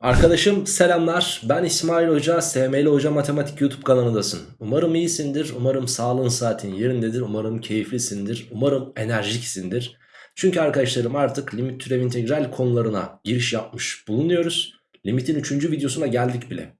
Arkadaşım selamlar. Ben İsmail Hoca, SML Hoca Matematik YouTube kanalındasın. Umarım iyisindir, umarım sağlığın saatin yerindedir, umarım keyiflisindir, umarım enerjiksindir. Çünkü arkadaşlarım artık limit türev integral konularına giriş yapmış bulunuyoruz. Limitin 3. videosuna geldik bile.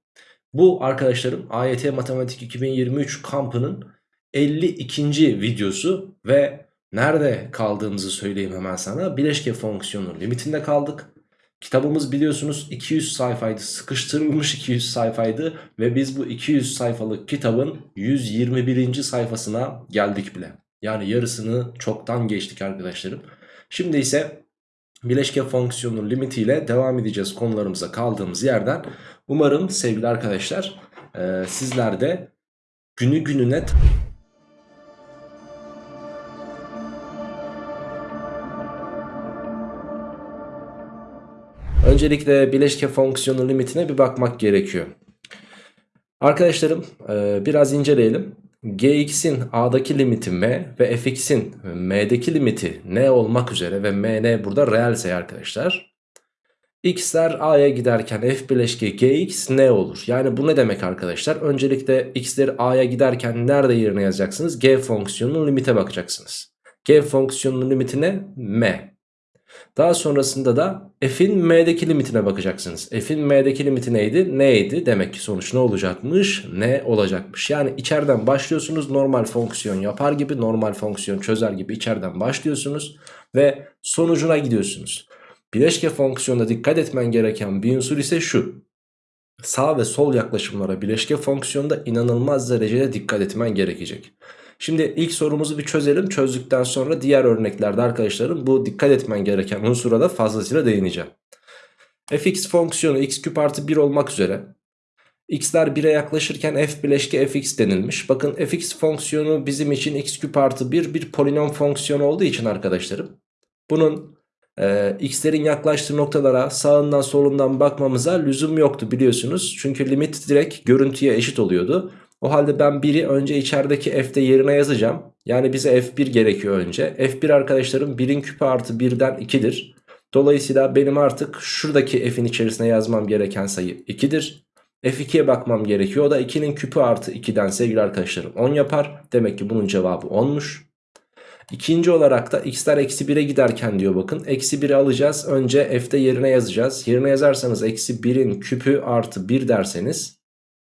Bu arkadaşlarım AYT Matematik 2023 kampının 52. videosu ve nerede kaldığımızı söyleyeyim hemen sana. Bileşke fonksiyonu limitinde kaldık. Kitabımız biliyorsunuz 200 sayfaydı sıkıştırılmış 200 sayfaydı ve biz bu 200 sayfalık kitabın 121. sayfasına geldik bile. Yani yarısını çoktan geçtik arkadaşlarım. Şimdi ise bileşke fonksiyonun limitiyle devam edeceğiz konularımıza kaldığımız yerden. Umarım sevgili arkadaşlar e, sizler de günü gününe Öncelikle bileşke fonksiyonu limitine bir bakmak gerekiyor. Arkadaşlarım e, biraz inceleyelim. Gx'in a'daki limiti m ve fx'in m'deki limiti n olmak üzere ve mn burada reelse arkadaşlar. x'ler a'ya giderken f bileşke gx ne olur? Yani bu ne demek arkadaşlar? Öncelikle x'leri a'ya giderken nerede yerine yazacaksınız? g fonksiyonunun limite bakacaksınız. g fonksiyonunun limitine m. Daha sonrasında da f'in m'deki limitine bakacaksınız. F'in m'deki limiti neydi? Neydi? Demek ki sonuç ne olacakmış? Ne olacakmış? Yani içeriden başlıyorsunuz normal fonksiyon yapar gibi normal fonksiyon çözer gibi içeriden başlıyorsunuz ve sonucuna gidiyorsunuz. Bileşke fonksiyonda dikkat etmen gereken bir unsur ise şu. Sağ ve sol yaklaşımlara bileşke fonksiyonda inanılmaz derecede dikkat etmen gerekecek. Şimdi ilk sorumuzu bir çözelim. Çözdükten sonra diğer örneklerde arkadaşlarım bu dikkat etmen gereken unsura da fazlasıyla değineceğim. fx fonksiyonu x küp artı 1 olmak üzere x'ler 1'e yaklaşırken f bileşke fx denilmiş. Bakın fx fonksiyonu bizim için x küp artı 1 bir polinom fonksiyonu olduğu için arkadaşlarım. Bunun e, x'lerin yaklaştığı noktalara sağından solundan bakmamıza lüzum yoktu biliyorsunuz. Çünkü limit direkt görüntüye eşit oluyordu. O halde ben 1'i önce içerideki f'de yerine yazacağım. Yani bize f1 gerekiyor önce. f1 arkadaşlarım 1'in küpü artı 1'den 2'dir. Dolayısıyla benim artık şuradaki f'in içerisine yazmam gereken sayı 2'dir. F2'ye bakmam gerekiyor. O da 2'nin küpü artı 2'den sevgili arkadaşlarım 10 yapar. Demek ki bunun cevabı 10'muş. İkinci olarak da x'ler eksi 1'e giderken diyor bakın. Eksi 1'i alacağız. Önce f'de yerine yazacağız. Yerine yazarsanız eksi 1'in küpü artı 1 derseniz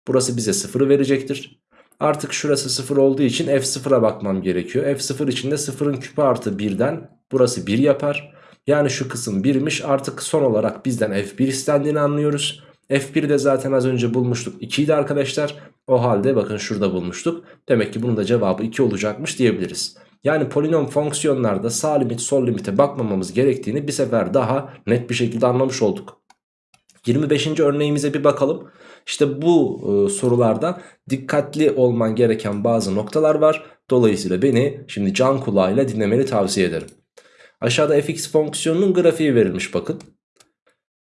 Burası bize 0'ı verecektir. Artık şurası 0 olduğu için f0'a bakmam gerekiyor. f0 için de 0'ın küpü artı 1'den burası 1 yapar. Yani şu kısım 1'miş artık son olarak bizden f1 istendiğini anlıyoruz. f1'i de zaten az önce bulmuştuk 2 idi arkadaşlar. O halde bakın şurada bulmuştuk. Demek ki bunun da cevabı 2 olacakmış diyebiliriz. Yani polinom fonksiyonlarda sağ limit sol limite bakmamamız gerektiğini bir sefer daha net bir şekilde anlamış olduk. 25. örneğimize bir bakalım. İşte bu e, sorularda dikkatli olman gereken bazı noktalar var. Dolayısıyla beni şimdi can kulağıyla dinlemeni tavsiye ederim. Aşağıda fx fonksiyonunun grafiği verilmiş bakın.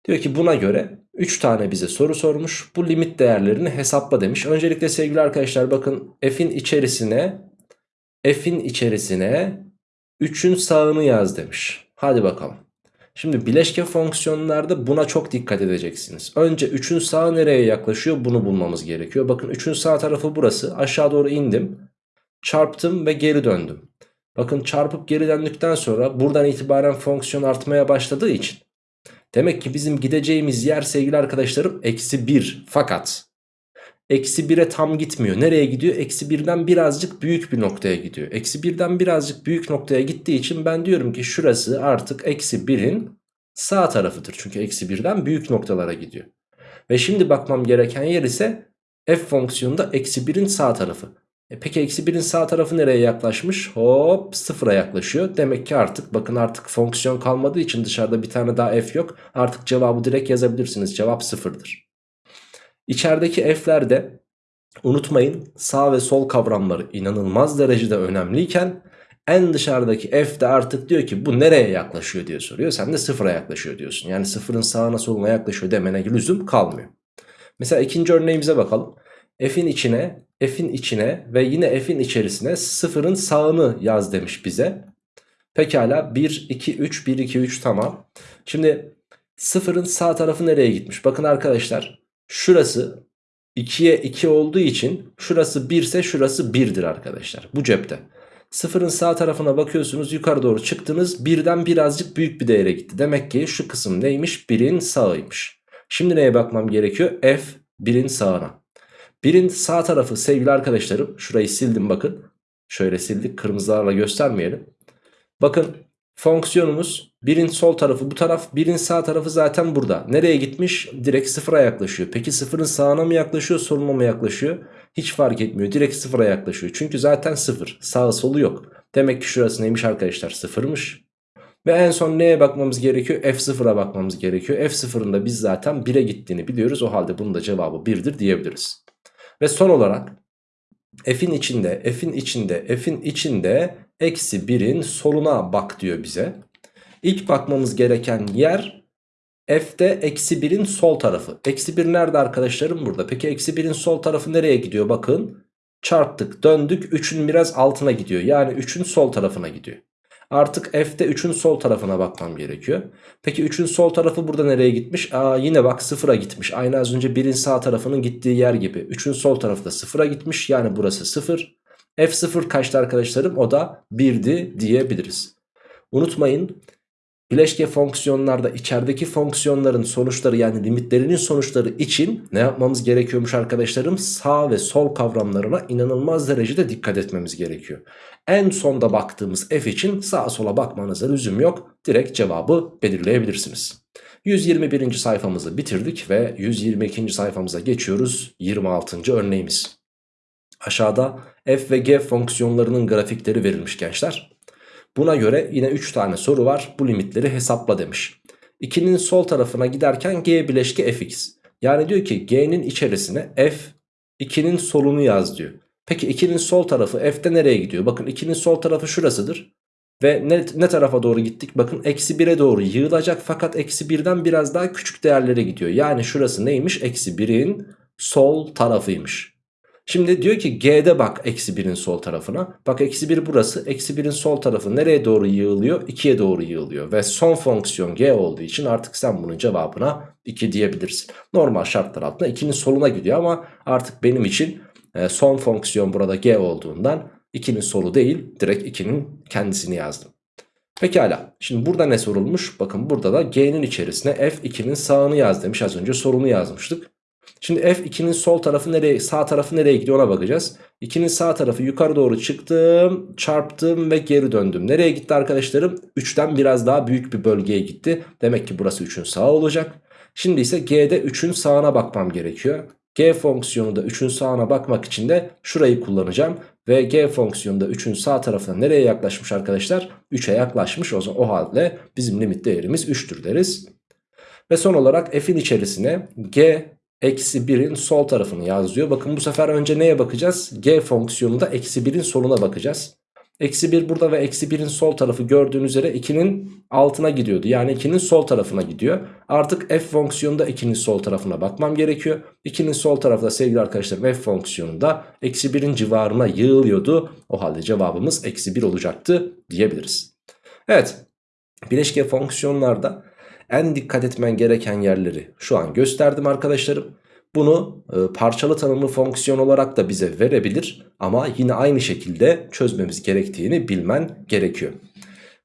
Diyor ki buna göre 3 tane bize soru sormuş. Bu limit değerlerini hesapla demiş. Öncelikle sevgili arkadaşlar bakın f'in içerisine f'in içerisine 3'ün sağını yaz demiş. Hadi bakalım. Şimdi bileşke fonksiyonlarda buna çok dikkat edeceksiniz. Önce 3'ün sağı nereye yaklaşıyor bunu bulmamız gerekiyor. Bakın 3'ün sağ tarafı burası. Aşağı doğru indim. Çarptım ve geri döndüm. Bakın çarpıp geri döndükten sonra buradan itibaren fonksiyon artmaya başladığı için. Demek ki bizim gideceğimiz yer sevgili arkadaşlarım eksi 1. Fakat eksi 1'e tam gitmiyor. Nereye gidiyor? Eksi 1'den birazcık büyük bir noktaya gidiyor. Eksi 1'den birazcık büyük noktaya gittiği için ben diyorum ki şurası artık eksi 1'in sağ tarafıdır. Çünkü eksi 1'den büyük noktalara gidiyor. Ve şimdi bakmam gereken yer ise f fonksiyonunda eksi 1'in sağ tarafı. E peki eksi 1'in sağ tarafı nereye yaklaşmış? Hop sıfıra yaklaşıyor. Demek ki artık bakın artık fonksiyon kalmadığı için dışarıda bir tane daha f yok. Artık cevabı direkt yazabilirsiniz. Cevap sıfırdır. İçerideki f'lerde unutmayın sağ ve sol kavramları inanılmaz derecede önemliyken en dışarıdaki f de artık diyor ki bu nereye yaklaşıyor diye soruyor. Sen de sıfıra yaklaşıyor diyorsun. Yani sıfırın sağına soluna yaklaşıyor demene lüzum kalmıyor. Mesela ikinci örneğimize bakalım. F'in içine, F'in içine ve yine F'in içerisine sıfırın sağını yaz demiş bize. Pekala 1, 2, 3, 1, 2, 3 tamam. Şimdi Sıfırın sağ tarafı nereye gitmiş? Bakın arkadaşlar şurası 2'ye 2 olduğu için şurası 1 ise şurası 1'dir arkadaşlar. Bu cepte. Sıfırın sağ tarafına bakıyorsunuz yukarı doğru çıktınız birden birazcık büyük bir değere gitti. Demek ki şu kısım neymiş? 1'in sağıymış. Şimdi neye bakmam gerekiyor? F 1'in sağına. 1'in sağ tarafı sevgili arkadaşlarım şurayı sildim bakın. Şöyle sildik kırmızılarla göstermeyelim. Bakın fonksiyonumuz 1'in sol tarafı bu taraf 1'in sağ tarafı zaten burada. Nereye gitmiş? Direkt sıfıra yaklaşıyor. Peki sıfırın sağına mı yaklaşıyor soluna mı yaklaşıyor? Hiç fark etmiyor. Direkt sıfıra yaklaşıyor. Çünkü zaten sıfır. Sağı solu yok. Demek ki şurası neymiş arkadaşlar? Sıfırmış. Ve en son neye bakmamız gerekiyor? F0'a bakmamız gerekiyor. F0'ın da biz zaten 1'e gittiğini biliyoruz. O halde bunun da cevabı 1'dir diyebiliriz. Ve son olarak f'in içinde, f'in içinde, f'in içinde eksi 1'in soluna bak diyor bize. İlk bakmamız gereken yer f'de eksi 1'in sol tarafı. Eksi 1 nerede arkadaşlarım? Burada. Peki eksi 1'in sol tarafı nereye gidiyor? Bakın çarptık döndük 3'ün biraz altına gidiyor. Yani 3'ün sol tarafına gidiyor. Artık f'de 3'ün sol tarafına bakmam gerekiyor. Peki 3'ün sol tarafı burada nereye gitmiş? Aa, yine bak 0'a gitmiş. Aynı az önce 1'in sağ tarafının gittiği yer gibi. 3'ün sol tarafı da 0'a gitmiş. Yani burası 0. F0 kaçtı arkadaşlarım? O da 1'di diyebiliriz. Unutmayın bileşke fonksiyonlarda içerideki fonksiyonların sonuçları yani limitlerinin sonuçları için ne yapmamız gerekiyormuş arkadaşlarım? Sağ ve sol kavramlarına inanılmaz derecede dikkat etmemiz gerekiyor. En sonda baktığımız f için sağa sola bakmanıza lüzum yok. Direkt cevabı belirleyebilirsiniz. 121. sayfamızı bitirdik ve 122. sayfamıza geçiyoruz. 26. örneğimiz. Aşağıda f ve g fonksiyonlarının grafikleri verilmiş gençler. Buna göre yine 3 tane soru var. Bu limitleri hesapla demiş. 2'nin sol tarafına giderken g bileşke fx. Yani diyor ki g'nin içerisine f 2'nin solunu yaz diyor. Peki 2'nin sol tarafı f'te nereye gidiyor? Bakın 2'nin sol tarafı şurasıdır. Ve ne, ne tarafa doğru gittik? Bakın eksi 1'e doğru yığılacak fakat eksi 1'den biraz daha küçük değerlere gidiyor. Yani şurası neymiş? Eksi 1'in sol tarafıymış. Şimdi diyor ki G'de bak eksi 1'in sol tarafına. Bak eksi 1 burası. Eksi 1'in sol tarafı nereye doğru yığılıyor? 2'ye doğru yığılıyor. Ve son fonksiyon G olduğu için artık sen bunun cevabına 2 diyebilirsin. Normal şartlar altında 2'nin soluna gidiyor ama artık benim için e, son fonksiyon burada G olduğundan 2'nin solu değil direkt 2'nin kendisini yazdım. Pekala şimdi burada ne sorulmuş? Bakın burada da G'nin içerisine F2'nin sağını yaz demiş. Az önce sorunu yazmıştık. Şimdi F2'nin sol tarafı nereye sağ tarafı nereye gidiyor ona bakacağız. 2'nin sağ tarafı yukarı doğru çıktım çarptım ve geri döndüm. Nereye gitti arkadaşlarım? 3'ten biraz daha büyük bir bölgeye gitti. Demek ki burası 3'ün sağı olacak. Şimdi ise G'de 3'ün sağına bakmam gerekiyor. G fonksiyonu da 3'ün sağına bakmak için de şurayı kullanacağım. Ve G fonksiyonu da 3'ün sağ tarafına nereye yaklaşmış arkadaşlar? 3'e yaklaşmış o zaman o halde bizim limit değerimiz 3'tür deriz. Ve son olarak f'in içerisine G eksi 1'in sol tarafını yazıyor. Bakın bu sefer önce neye bakacağız? G fonksiyonunda eksi 1'in soluna bakacağız. Eksi 1 burada ve eksi 1'in sol tarafı gördüğünüz üzere 2'nin altına gidiyordu. Yani 2'nin sol tarafına gidiyor. Artık f fonksiyonunda 2'nin sol tarafına bakmam gerekiyor. 2'nin sol tarafı da sevgili arkadaşlarım f fonksiyonunda eksi 1'in civarına yığılıyordu. O halde cevabımız eksi 1 olacaktı diyebiliriz. Evet bileşke fonksiyonlarda en dikkat etmen gereken yerleri şu an gösterdim arkadaşlarım. Bunu e, parçalı tanımlı fonksiyon olarak da bize verebilir ama yine aynı şekilde çözmemiz gerektiğini bilmen gerekiyor.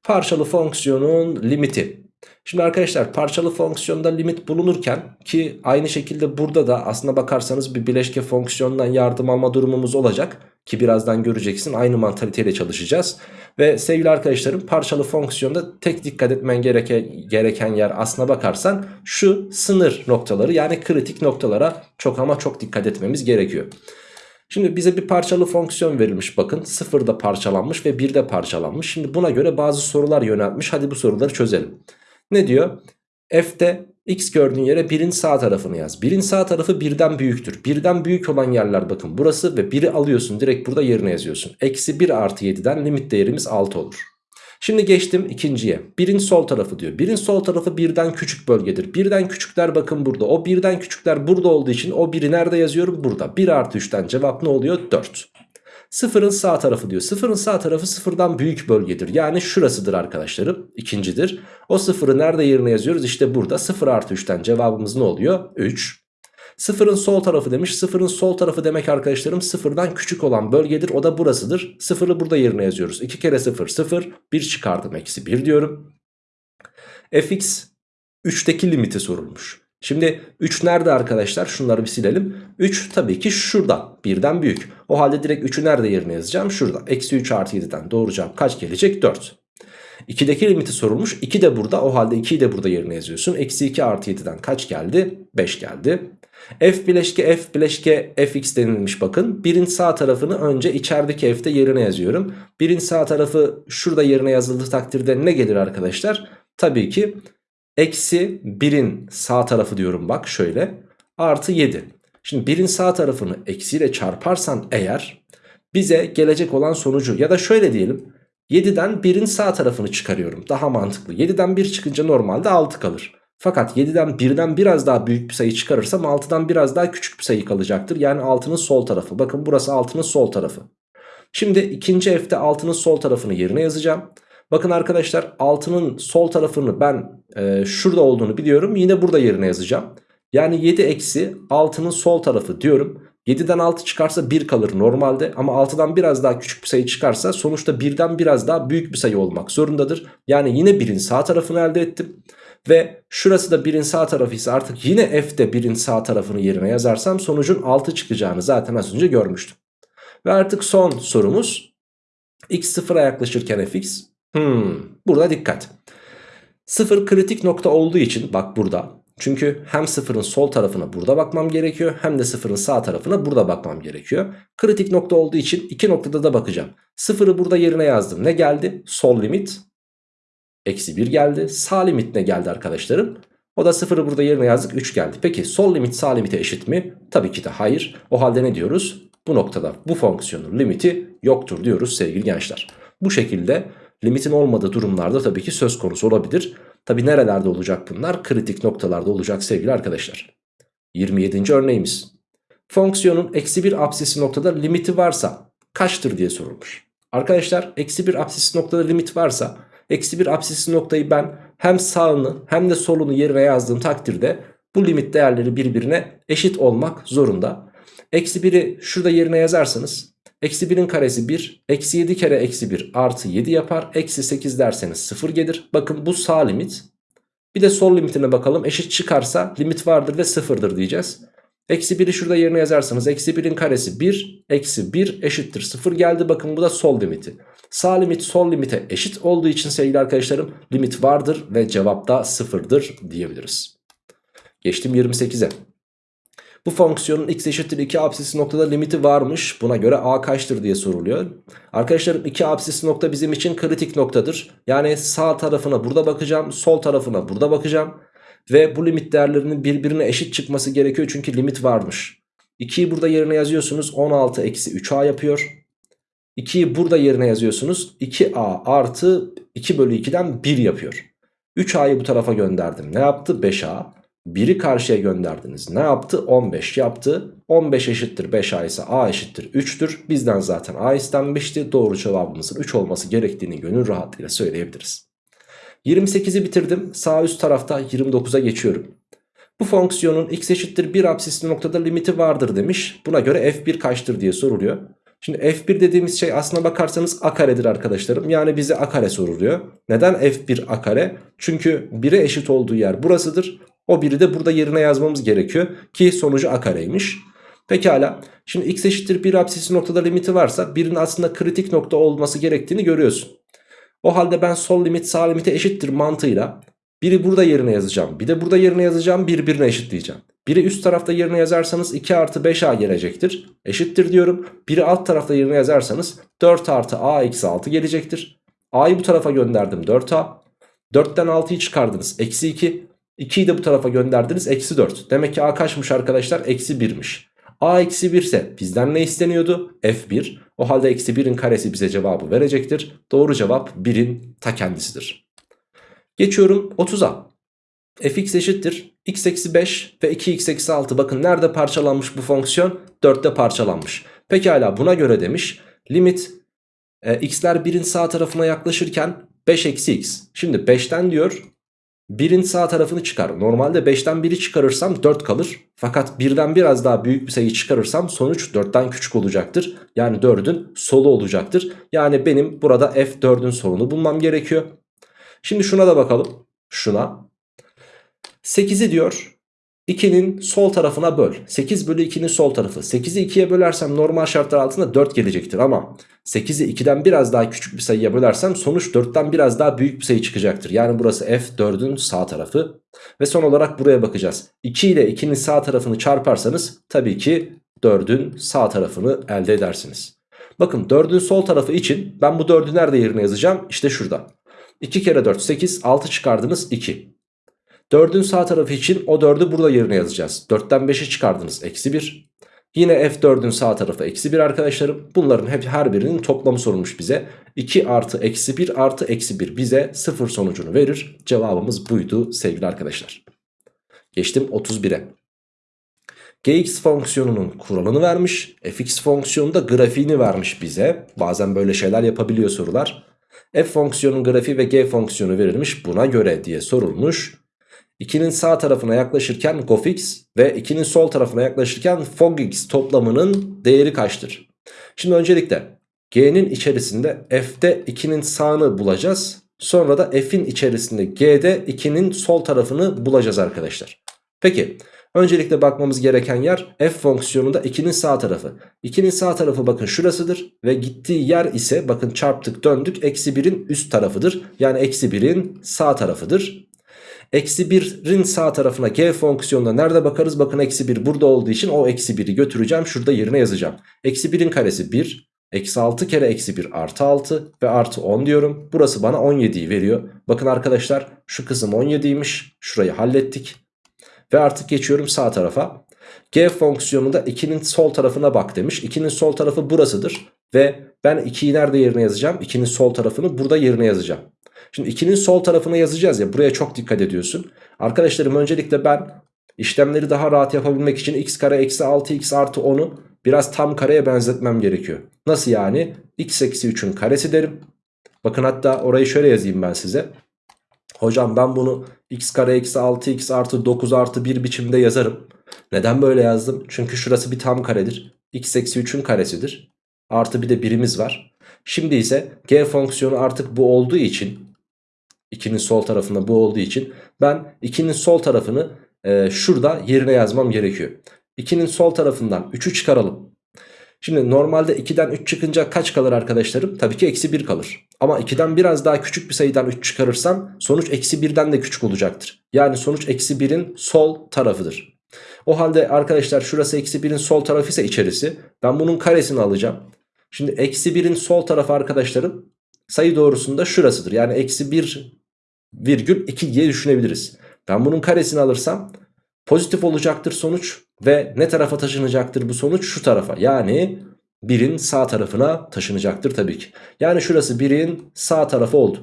Parçalı fonksiyonun limiti. Şimdi arkadaşlar parçalı fonksiyonda limit bulunurken ki aynı şekilde burada da aslına bakarsanız bir bileşke fonksiyondan yardım alma durumumuz olacak. Ki birazdan göreceksin aynı mantaliteyle çalışacağız. Ve sevgili arkadaşlarım parçalı fonksiyonda tek dikkat etmen gereken, gereken yer aslına bakarsan şu sınır noktaları yani kritik noktalara çok ama çok dikkat etmemiz gerekiyor. Şimdi bize bir parçalı fonksiyon verilmiş bakın sıfırda parçalanmış ve birde parçalanmış. Şimdi buna göre bazı sorular yöneltmiş hadi bu soruları çözelim. Ne diyor? F'de x gördüğün yere 1'in sağ tarafını yaz. 1'in sağ tarafı 1'den büyüktür. 1'den büyük olan yerler bakın burası ve 1'i alıyorsun direkt burada yerine yazıyorsun. Eksi 1 artı 7'den limit değerimiz 6 olur. Şimdi geçtim ikinciye. 1'in sol tarafı diyor. 1'in sol tarafı 1'den küçük bölgedir. 1'den küçükler bakın burada. O 1'den küçükler burada olduğu için o 1'i nerede yazıyorum? Burada. 1 artı 3'ten cevap ne oluyor? 4. Sıfırın sağ tarafı diyor. Sıfırın sağ tarafı sıfırdan büyük bölgedir. Yani şurasıdır arkadaşlarım. İkincidir. O sıfırı nerede yerine yazıyoruz? İşte burada. Sıfır artı 3'ten cevabımız ne oluyor? 3. Sıfırın sol tarafı demiş. Sıfırın sol tarafı demek arkadaşlarım sıfırdan küçük olan bölgedir. O da burasıdır. Sıfırı burada yerine yazıyoruz. 2 kere sıfır sıfır. 1 çıkardım eksi 1 diyorum. fx 3'teki limiti sorulmuş. Şimdi 3 nerede arkadaşlar? Şunları bir silelim. 3 tabii ki şurada. Birden büyük. O halde direkt 3'ü nerede yerine yazacağım? Şurada. Eksi 3 artı 7'den doğru cevap kaç gelecek? 4. 2'deki limiti sorulmuş. 2 de burada. O halde 2'yi de burada yerine yazıyorsun. Eksi 2 artı 7'den kaç geldi? 5 geldi. F bileşke F bileşke Fx denilmiş bakın. Birin sağ tarafını önce içerideki F'de yerine yazıyorum. Birin sağ tarafı şurada yerine yazıldığı takdirde ne gelir arkadaşlar? Tabii ki Eksi 1'in sağ tarafı diyorum bak şöyle. Artı 7. Şimdi 1'in sağ tarafını eksiyle çarparsan eğer bize gelecek olan sonucu ya da şöyle diyelim. 7'den 1'in sağ tarafını çıkarıyorum. Daha mantıklı. 7'den 1 çıkınca normalde 6 kalır. Fakat 7'den 1'den biraz daha büyük bir sayı çıkarırsam 6'dan biraz daha küçük bir sayı kalacaktır. Yani 6'nın sol tarafı. Bakın burası 6'nın sol tarafı. Şimdi ikinci F'de 6'nın sol tarafını yerine yazacağım. Bakın arkadaşlar 6'nın sol tarafını ben e, şurada olduğunu biliyorum. Yine burada yerine yazacağım. Yani 7 eksi 6'nın sol tarafı diyorum. 7'den 6 çıkarsa 1 kalır normalde ama 6'dan biraz daha küçük bir sayı çıkarsa sonuçta 1'den biraz daha büyük bir sayı olmak zorundadır. Yani yine 1'in sağ tarafını elde ettim. Ve şurası da 1'in sağ tarafı ise artık yine f'de 1'in sağ tarafını yerine yazarsam sonucun 6 çıkacağını zaten az önce görmüştüm. Ve artık son sorumuz x sıfıra yaklaşırken fx. Hmm, burada dikkat. Sıfır kritik nokta olduğu için bak burada. Çünkü hem sıfırın sol tarafına burada bakmam gerekiyor hem de sıfırın sağ tarafına burada bakmam gerekiyor. Kritik nokta olduğu için iki noktada da bakacağım. Sıfırı burada yerine yazdım. Ne geldi? Sol limit. Eksi 1 geldi. Sağ limit ne geldi arkadaşlarım? O da sıfırı burada yerine yazdık 3 geldi. Peki sol limit sağ limite eşit mi? Tabii ki de hayır. O halde ne diyoruz? Bu noktada bu fonksiyonun limiti yoktur diyoruz sevgili gençler. Bu şekilde Limitin olmadığı durumlarda tabii ki söz konusu olabilir. Tabi nerelerde olacak bunlar? Kritik noktalarda olacak sevgili arkadaşlar. 27. örneğimiz. Fonksiyonun eksi 1 absisi noktada limiti varsa kaçtır diye sorulmuş. Arkadaşlar eksi 1 absisi noktada limit varsa eksi 1 absisi noktayı ben hem sağını hem de solunu yerine yazdığım takdirde bu limit değerleri birbirine eşit olmak zorunda. Eksi 1'i şurada yerine yazarsanız Eksi 1'in karesi 1. Eksi 7 kere eksi 1 artı 7 yapar. Eksi 8 derseniz 0 gelir. Bakın bu sağ limit. Bir de sol limitine bakalım. Eşit çıkarsa limit vardır ve 0'dır diyeceğiz. Eksi 1'i şurada yerine yazarsanız eksi 1'in karesi 1. Eksi 1 eşittir 0 geldi. Bakın bu da sol limiti. Sağ limit sol limite eşit olduğu için sevgili arkadaşlarım limit vardır ve cevap da 0'dır diyebiliriz. Geçtim 28'e. Bu fonksiyonun x eşittir 2 absisi noktada limiti varmış. Buna göre a kaçtır diye soruluyor. Arkadaşlarım 2 absisi nokta bizim için kritik noktadır. Yani sağ tarafına burada bakacağım. Sol tarafına burada bakacağım. Ve bu limit değerlerinin birbirine eşit çıkması gerekiyor. Çünkü limit varmış. 2'yi burada yerine yazıyorsunuz. 16 eksi 3a yapıyor. 2'yi burada yerine yazıyorsunuz. 2a artı 2 bölü 2'den 1 yapıyor. 3a'yı bu tarafa gönderdim. Ne yaptı? 5a. 1'i karşıya gönderdiniz. Ne yaptı? 15 yaptı. 15 eşittir 5a ise a eşittir 3'tür. Bizden zaten a istenmişti. Doğru cevabımızın 3 olması gerektiğini gönül rahatlığıyla söyleyebiliriz. 28'i bitirdim. Sağ üst tarafta 29'a geçiyorum. Bu fonksiyonun x eşittir 1 absisli noktada limiti vardır demiş. Buna göre f1 kaçtır diye soruluyor. Şimdi f1 dediğimiz şey aslına bakarsanız a karedir arkadaşlarım. Yani bize a kare soruluyor. Neden f1 a kare? Çünkü 1'e eşit olduğu yer burasıdır. O biri de burada yerine yazmamız gerekiyor. Ki sonucu a kareymiş. Pekala. Şimdi x eşittir 1 absisi noktada limiti varsa birinin aslında kritik nokta olması gerektiğini görüyorsun. O halde ben sol limit sağ limite eşittir mantığıyla biri burada yerine yazacağım. Bir de burada yerine yazacağım birbirine eşitleyeceğim. Biri üst tarafta yerine yazarsanız 2 artı 5a gelecektir. Eşittir diyorum. Biri alt tarafta yerine yazarsanız 4 artı a eksi 6 gelecektir. a'yı bu tarafa gönderdim 4a. 4'ten 6'yı çıkardınız. Eksi 2. 2'yi de bu tarafa gönderdiniz. Eksi 4. Demek ki a kaçmış arkadaşlar? Eksi 1'miş. a eksi 1 ise bizden ne isteniyordu? f1. O halde eksi 1'in karesi bize cevabı verecektir. Doğru cevap 1'in ta kendisidir. Geçiyorum 30'a. fx eşittir. x eksi 5 ve 2x eksi 6. Bakın nerede parçalanmış bu fonksiyon? 4'te parçalanmış. Pekala buna göre demiş. Limit e, x'ler 1'in sağ tarafına yaklaşırken 5 eksi x. Şimdi 5'ten diyor 1'in sağ tarafını çıkar. Normalde 5'ten 1'i çıkarırsam 4 kalır. Fakat 1'den biraz daha büyük bir sayı çıkarırsam sonuç 4'ten küçük olacaktır. Yani 4'ün solu olacaktır. Yani benim burada f4'ün solunu bulmam gerekiyor. Şimdi şuna da bakalım. Şuna. 8'i diyor 2'nin sol tarafına böl. 8 bölü 2'nin sol tarafı. 8'i 2'ye bölersem normal şartlar altında 4 gelecektir. Ama 8'i 2'den biraz daha küçük bir sayıya bölersem sonuç 4'ten biraz daha büyük bir sayı çıkacaktır. Yani burası f4'ün sağ tarafı. Ve son olarak buraya bakacağız. 2 ile 2'nin sağ tarafını çarparsanız tabii ki 4'ün sağ tarafını elde edersiniz. Bakın 4'ün sol tarafı için ben bu 4'ü nerede yerine yazacağım? İşte şurada. 2 kere 4 8 6 çıkardınız 2. 4'ün sağ tarafı için o 4'ü burada yerine yazacağız. 4'ten 5'i çıkardınız eksi 1. Yine f4'ün sağ tarafı eksi 1 arkadaşlarım. Bunların hep her birinin toplamı sorulmuş bize. 2 artı eksi 1 artı eksi 1 bize 0 sonucunu verir. Cevabımız buydu sevgili arkadaşlar. Geçtim 31'e. Gx fonksiyonunun kuralını vermiş. fx fonksiyonu da grafiğini vermiş bize. Bazen böyle şeyler yapabiliyor sorular. f fonksiyonun grafiği ve g fonksiyonu verilmiş buna göre diye sorulmuş. 2'nin sağ tarafına yaklaşırken gofx ve 2'nin sol tarafına yaklaşırken fogx toplamının değeri kaçtır? Şimdi öncelikle g'nin içerisinde f'de 2'nin sağını bulacağız. Sonra da f'in içerisinde g'de 2'nin sol tarafını bulacağız arkadaşlar. Peki öncelikle bakmamız gereken yer f fonksiyonunda 2'nin sağ tarafı. 2'nin sağ tarafı bakın şurasıdır ve gittiği yer ise bakın çarptık döndük eksi 1'in üst tarafıdır. Yani eksi 1'in sağ tarafıdır. Eksi 1'in sağ tarafına g fonksiyonuna nerede bakarız? Bakın eksi 1 burada olduğu için o eksi 1'i götüreceğim. Şurada yerine yazacağım. Eksi 1'in karesi 1. Eksi 6 kere eksi 1 artı 6 ve artı 10 diyorum. Burası bana 17'yi veriyor. Bakın arkadaşlar şu kısım 17'ymiş. Şurayı hallettik. Ve artık geçiyorum sağ tarafa. G fonksiyonunda 2'nin sol tarafına bak demiş. 2'nin sol tarafı burasıdır. Ve ben 2'yi nerede yerine yazacağım? 2'nin sol tarafını burada yerine yazacağım. Şimdi 2'nin sol tarafına yazacağız ya buraya çok dikkat ediyorsun. Arkadaşlarım öncelikle ben işlemleri daha rahat yapabilmek için x kare eksi 6x artı 10'u biraz tam kareye benzetmem gerekiyor. Nasıl yani? x eksi 3'ün karesi derim. Bakın hatta orayı şöyle yazayım ben size. Hocam ben bunu x kare eksi 6x artı 9 artı 1 biçimde yazarım. Neden böyle yazdım? Çünkü şurası bir tam karedir. x eksi 3'ün karesidir. Artı bir de birimiz var. Şimdi ise g fonksiyonu artık bu olduğu için 2'nin sol tarafında bu olduğu için ben 2'nin sol tarafını e, şurada yerine yazmam gerekiyor. 2'nin sol tarafından 3'ü çıkaralım. Şimdi normalde 2'den 3 çıkınca kaç kalır arkadaşlarım? Tabii ki eksi 1 kalır. Ama 2'den biraz daha küçük bir sayıdan 3 çıkarırsam sonuç eksi 1'den de küçük olacaktır. Yani sonuç eksi 1'in sol tarafıdır. O halde arkadaşlar şurası eksi 1'in sol tarafı ise içerisi. Ben bunun karesini alacağım. Şimdi eksi 1'in sol tarafı arkadaşlarım sayı doğrusunda şurasıdır. Yani eksi 1 virgül 2 diye düşünebiliriz. Ben bunun karesini alırsam pozitif olacaktır sonuç ve ne tarafa taşınacaktır bu sonuç? Şu tarafa yani 1'in sağ tarafına taşınacaktır tabii ki. Yani şurası 1'in sağ tarafı oldu.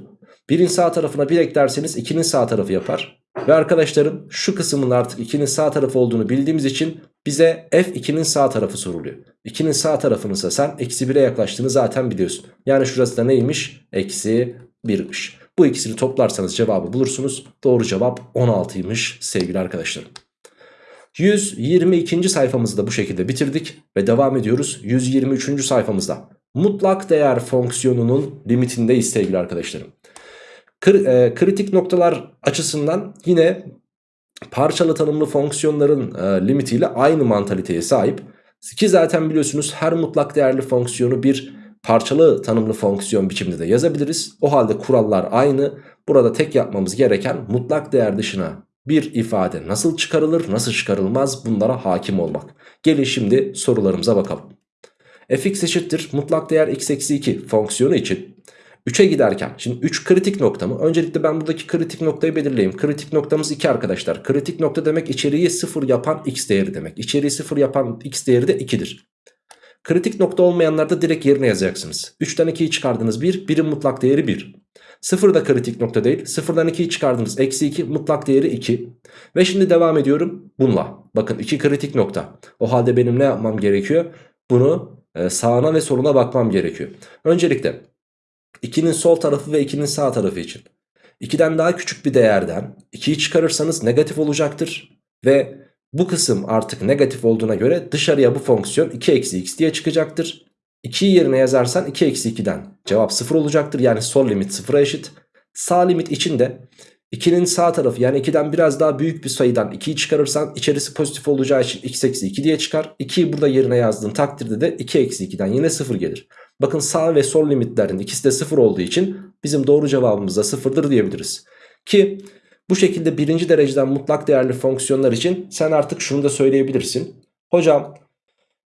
1'in sağ tarafına 1 eklerseniz 2'nin sağ tarafı yapar. Ve arkadaşlarım şu kısmın artık 2'nin sağ tarafı olduğunu bildiğimiz için bize f2'nin sağ tarafı soruluyor. 2'nin sağ tarafını ise sen eksi 1'e yaklaştığını zaten biliyorsun. Yani şurası da neymiş? Eksi 1'miş. Bu ikisini toplarsanız cevabı bulursunuz. Doğru cevap 16'ymış sevgili arkadaşlarım. 122. sayfamızı da bu şekilde bitirdik ve devam ediyoruz 123. sayfamızda. Mutlak değer fonksiyonunun limitindeyiz sevgili arkadaşlarım. E, kritik noktalar açısından yine parçalı tanımlı fonksiyonların e, limitiyle aynı mantaliteye sahip. Ki zaten biliyorsunuz her mutlak değerli fonksiyonu bir parçalı tanımlı fonksiyon biçiminde de yazabiliriz. O halde kurallar aynı. Burada tek yapmamız gereken mutlak değer dışına bir ifade nasıl çıkarılır nasıl çıkarılmaz bunlara hakim olmak. Gelin şimdi sorularımıza bakalım. fx eşittir mutlak değer x eksi 2 fonksiyonu için 3'e giderken şimdi 3 kritik nokta mı? Öncelikle ben buradaki kritik noktayı belirleyeyim. Kritik noktamız 2 arkadaşlar. Kritik nokta demek içeriği 0 yapan x değeri demek. İçeriği 0 yapan x değeri de 2'dir. Kritik nokta olmayanlarda direkt yerine yazacaksınız. 3'ten 2'yi çıkardınız 1, 1'in mutlak değeri 1. 0 da kritik nokta değil. 0'dan 2'yi çıkardınız eksi 2 mutlak değeri 2. Ve şimdi devam ediyorum bununla. Bakın 2 kritik nokta. O halde benim ne yapmam gerekiyor? Bunu e, sağına ve soluna bakmam gerekiyor. Öncelikle 2'nin sol tarafı ve 2'nin sağ tarafı için 2'den daha küçük bir değerden 2'yi çıkarırsanız negatif olacaktır. Ve bu kısım artık negatif olduğuna göre dışarıya bu fonksiyon 2 eksi x diye çıkacaktır. 2'yi yerine yazarsan 2 eksi 2'den cevap 0 olacaktır. Yani sol limit 0'a eşit. Sağ limit için de 2'nin sağ tarafı yani 2'den biraz daha büyük bir sayıdan 2'yi çıkarırsan içerisi pozitif olacağı için x eksi 2 diye çıkar. 2'yi burada yerine yazdığın takdirde de 2 eksi 2'den yine 0 gelir. Bakın sağ ve sol limitlerin ikisi de 0 olduğu için bizim doğru cevabımız da 0'dır diyebiliriz. Ki bu şekilde birinci dereceden mutlak değerli fonksiyonlar için sen artık şunu da söyleyebilirsin. Hocam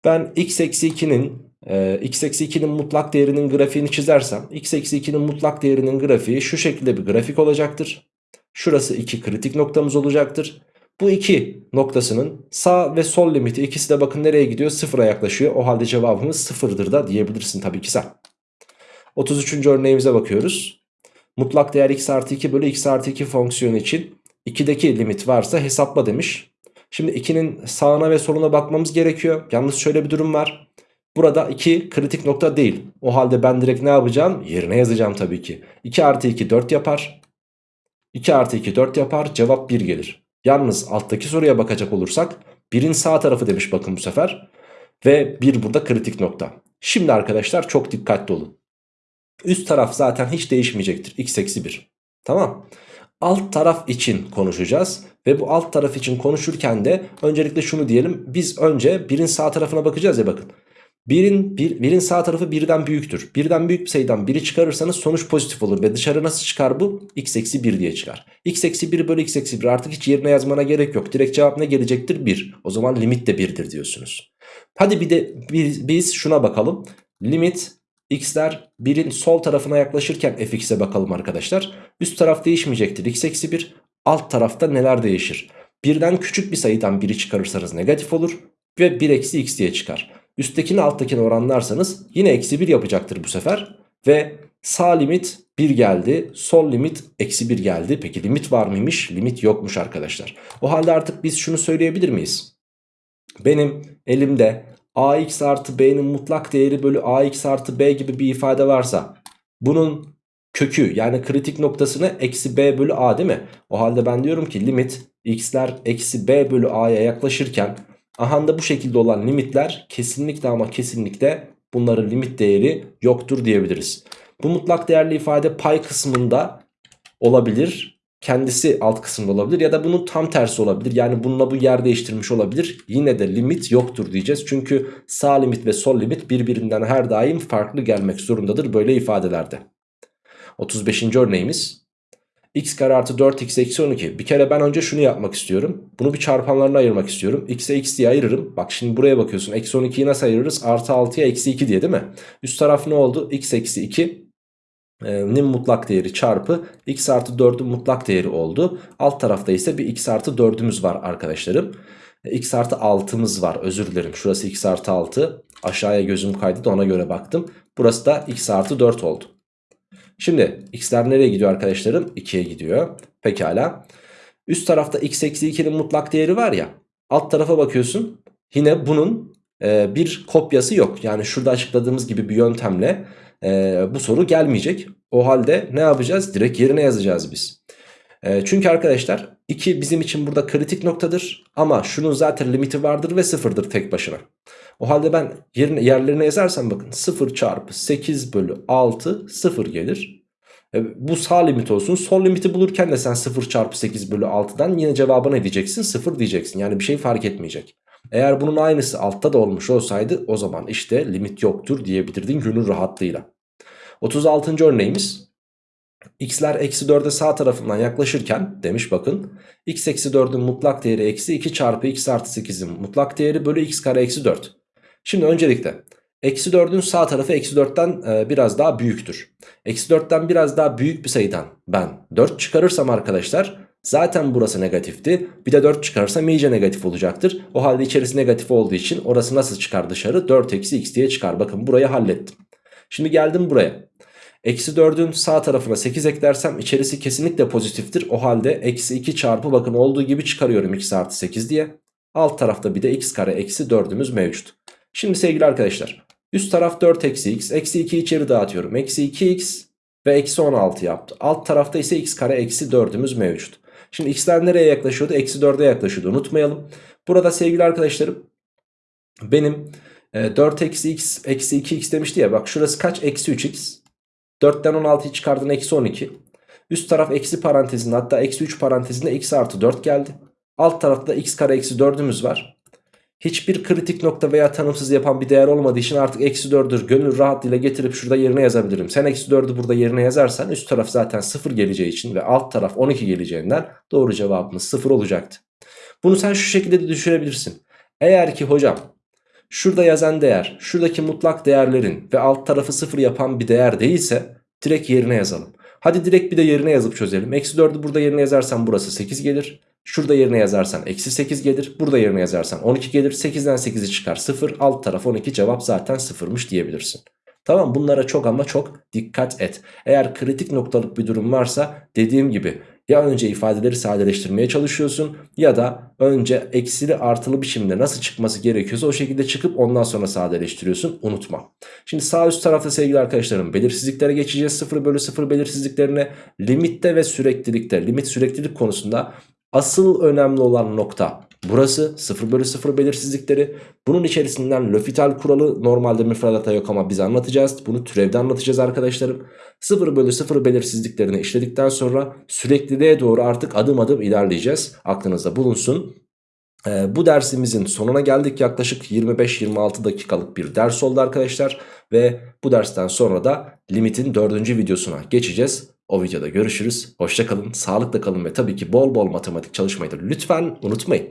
ben x eksi 2'nin e, x eksi 2'nin mutlak değerinin grafiğini çizersem x eksi 2'nin mutlak değerinin grafiği şu şekilde bir grafik olacaktır. Şurası 2 kritik noktamız olacaktır. Bu iki noktasının sağ ve sol limiti ikisi de bakın nereye gidiyor? Sıfıra yaklaşıyor. O halde cevabımız sıfırdır da diyebilirsin tabii ki sen. 33. örneğimize bakıyoruz. Mutlak değer x artı 2 bölü x artı 2 fonksiyonu için 2'deki limit varsa hesapla demiş. Şimdi 2'nin sağına ve soluna bakmamız gerekiyor. Yalnız şöyle bir durum var. Burada 2 kritik nokta değil. O halde ben direkt ne yapacağım? Yerine yazacağım tabii ki. 2 artı 2 4 yapar. 2 artı 2 4 yapar. Cevap 1 gelir. Yalnız alttaki soruya bakacak olursak 1'in sağ tarafı demiş bakın bu sefer. Ve 1 burada kritik nokta. Şimdi arkadaşlar çok dikkatli olun. Üst taraf zaten hiç değişmeyecektir. x eksi 1. Tamam. Alt taraf için konuşacağız. Ve bu alt taraf için konuşurken de öncelikle şunu diyelim. Biz önce birin sağ tarafına bakacağız ya bakın. Birin, bir, birin sağ tarafı birden büyüktür. Birden büyük bir sayıdan biri çıkarırsanız sonuç pozitif olur. Ve dışarı nasıl çıkar bu? x eksi 1 diye çıkar. x eksi 1 bölü x eksi 1 artık hiç yerine yazmana gerek yok. Direkt cevap ne gelecektir? 1. O zaman limit de 1'dir diyorsunuz. Hadi bir de biz, biz şuna bakalım. Limit x'ler 1'in sol tarafına yaklaşırken fx'e bakalım arkadaşlar. Üst taraf değişmeyecektir. x eksi 1. Alt tarafta neler değişir? Birden küçük bir sayıdan biri çıkarırsanız negatif olur. Ve 1 eksi x diye çıkar. Üsttekini alttakini oranlarsanız yine eksi 1 yapacaktır bu sefer. Ve sağ limit 1 geldi. Sol limit eksi 1 geldi. Peki limit var mıymış? Limit yokmuş arkadaşlar. O halde artık biz şunu söyleyebilir miyiz? Benim elimde ax artı b'nin mutlak değeri bölü ax artı b gibi bir ifade varsa bunun kökü yani kritik noktasını eksi b bölü a değil mi? O halde ben diyorum ki limit x'ler eksi b bölü a'ya yaklaşırken Ahanda bu şekilde olan limitler kesinlikle ama kesinlikle bunların limit değeri yoktur diyebiliriz. Bu mutlak değerli ifade pay kısmında olabilir. Kendisi alt kısımda olabilir ya da bunun tam tersi olabilir. Yani bununla bu yer değiştirmiş olabilir. Yine de limit yoktur diyeceğiz. Çünkü sağ limit ve sol limit birbirinden her daim farklı gelmek zorundadır böyle ifadelerde. 35. örneğimiz x kare artı 4x eksi 12. Bir kere ben önce şunu yapmak istiyorum. Bunu bir çarpanlarına ayırmak istiyorum. x'e x diye ayırırım. Bak şimdi buraya bakıyorsun. Eksi 12'yi nasıl ayırırız? Artı 6'ya eksi 2 diye değil mi? Üst taraf ne oldu? x eksi 2 nin mutlak değeri çarpı x artı 4'ün mutlak değeri oldu. Alt tarafta ise bir x artı 4'ümüz var arkadaşlarım. x artı 6'mız var özür dilerim. Şurası x artı 6. Aşağıya gözüm kaydı da ona göre baktım. Burası da x artı 4 oldu. Şimdi x'ler nereye gidiyor arkadaşlarım? 2'ye gidiyor. Pekala. Üst tarafta x eksi 2'nin mutlak değeri var ya. Alt tarafa bakıyorsun. Yine bunun e, bir kopyası yok. Yani şurada açıkladığımız gibi bir yöntemle e, bu soru gelmeyecek. O halde ne yapacağız? Direkt yerine yazacağız biz. E, çünkü arkadaşlar 2 bizim için burada kritik noktadır. Ama şunun zaten limiti vardır ve sıfırdır tek başına. O halde ben yerine, yerlerine yazarsam bakın 0 çarpı 8 bölü 6 0 gelir. E, bu sağ limit olsun. Sol limiti bulurken de sen 0 çarpı 8 bölü 6'dan yine cevabı ne diyeceksin? 0 diyeceksin. Yani bir şey fark etmeyecek. Eğer bunun aynısı altta da olmuş olsaydı o zaman işte limit yoktur diyebilirdin gönül rahatlığıyla. 36. örneğimiz x'ler eksi 4'e sağ tarafından yaklaşırken demiş bakın x eksi 4'ün mutlak değeri eksi 2 çarpı x artı 8'in mutlak değeri bölü x kare eksi 4. Şimdi öncelikle eksi 4'ün sağ tarafı eksi 4'ten e, biraz daha büyüktür. Eksi 4'ten biraz daha büyük bir sayıdan ben 4 çıkarırsam arkadaşlar zaten burası negatifti. Bir de 4 çıkarırsam iyice negatif olacaktır. O halde içerisi negatif olduğu için orası nasıl çıkar dışarı? 4 eksi x diye çıkar. Bakın burayı hallettim. Şimdi geldim buraya. Eksi 4'ün sağ tarafına 8 eklersem içerisi kesinlikle pozitiftir. O halde eksi 2 çarpı bakın olduğu gibi çıkarıyorum x artı 8 diye. Alt tarafta bir de x kare eksi 4'ümüz mevcut. Şimdi sevgili arkadaşlar Üst taraf 4 eksi x. Eksi 2 içeri dağıtıyorum. Eksi 2x ve eksi 16 yaptı. Alt tarafta ise x kare eksi 4'ümüz mevcut. Şimdi x'ler nereye yaklaşıyordu? Eksi 4'e yaklaşıyordu. Unutmayalım. Burada sevgili arkadaşlarım benim e, 4 eksi x eksi 2x demişti ya. Bak şurası kaç? Eksi 3x. 4'ten 16'yı çıkardın eksi 12. Üst taraf eksi parantezinde hatta eksi 3 parantezinde x artı 4 geldi. Alt tarafta x kare eksi 4'ümüz var. Hiçbir kritik nokta veya tanımsız yapan bir değer olmadığı için artık eksi 4'ür gönül rahatlığıyla getirip şurada yerine yazabilirim. Sen eksi 4'ü burada yerine yazarsan üst taraf zaten 0 geleceği için ve alt taraf 12 geleceğinden doğru cevabımız 0 olacaktı. Bunu sen şu şekilde de düşürebilirsin. Eğer ki hocam şurada yazan değer şuradaki mutlak değerlerin ve alt tarafı 0 yapan bir değer değilse direkt yerine yazalım. Hadi direkt bir de yerine yazıp çözelim. Eksi 4'ü burada yerine yazarsan burası 8 gelir. Şurada yerine yazarsan eksi 8 gelir. Burada yerine yazarsan 12 gelir. 8'den 8'i çıkar 0. Alt taraf 12 cevap zaten 0'mış diyebilirsin. Tamam bunlara çok ama çok dikkat et. Eğer kritik noktalık bir durum varsa dediğim gibi ya önce ifadeleri sadeleştirmeye çalışıyorsun ya da önce eksili artılı biçimde nasıl çıkması gerekiyorsa o şekilde çıkıp ondan sonra sadeleştiriyorsun unutma. Şimdi sağ üst tarafta sevgili arkadaşlarım belirsizliklere geçeceğiz 0 bölü 0 belirsizliklerine limitte ve süreklilikte limit süreklilik konusunda asıl önemli olan nokta Burası 0 bölü 0 belirsizlikleri. Bunun içerisinden L'Hopital kuralı normalde müfredatta yok ama biz anlatacağız. Bunu türevde anlatacağız arkadaşlarım. 0 bölü 0 belirsizliklerini işledikten sonra sürekliliğe doğru artık adım adım ilerleyeceğiz. Aklınızda bulunsun. Ee, bu dersimizin sonuna geldik. Yaklaşık 25-26 dakikalık bir ders oldu arkadaşlar. Ve bu dersten sonra da limitin dördüncü videosuna geçeceğiz. O videoda görüşürüz. Hoşçakalın, sağlıkla kalın ve tabii ki bol bol matematik çalışmayı da lütfen unutmayın.